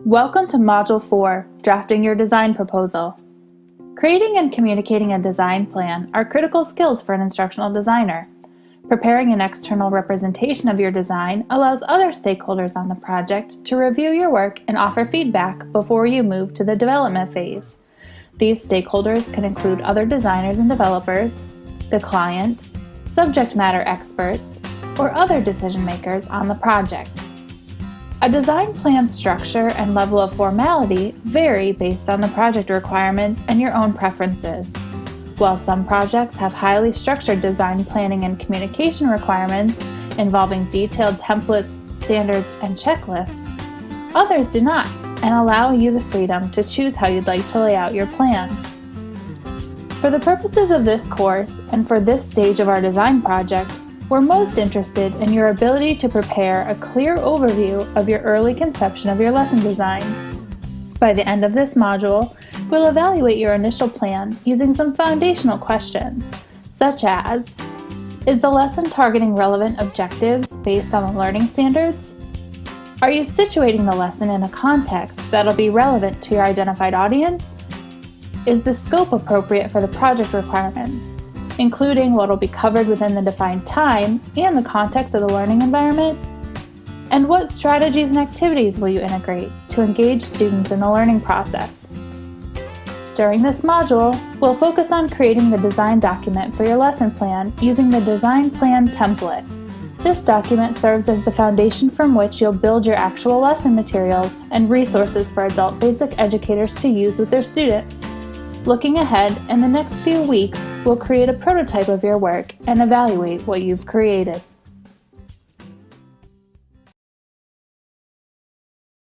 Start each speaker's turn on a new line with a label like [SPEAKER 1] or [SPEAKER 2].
[SPEAKER 1] Welcome to Module 4, Drafting Your Design Proposal. Creating and communicating a design plan are critical skills for an instructional designer. Preparing an external representation of your design allows other stakeholders on the project to review your work and offer feedback before you move to the development phase. These stakeholders can include other designers and developers, the client, subject matter experts, or other decision makers on the project. A design plan structure and level of formality vary based on the project requirements and your own preferences. While some projects have highly structured design planning and communication requirements involving detailed templates, standards, and checklists, others do not and allow you the freedom to choose how you'd like to lay out your plan. For the purposes of this course and for this stage of our design project, we're most interested in your ability to prepare a clear overview of your early conception of your lesson design. By the end of this module, we'll evaluate your initial plan using some foundational questions, such as, is the lesson targeting relevant objectives based on the learning standards? Are you situating the lesson in a context that'll be relevant to your identified audience? Is the scope appropriate for the project requirements? Including what will be covered within the defined time and the context of the learning environment? And what strategies and activities will you integrate to engage students in the learning process? During this module, we'll focus on creating the design document for your lesson plan using the Design Plan template. This document serves as the foundation from which you'll build your actual lesson materials and resources for adult basic educators to use with their students. Looking ahead, in the next few weeks, we'll create a prototype of your work and evaluate what you've created.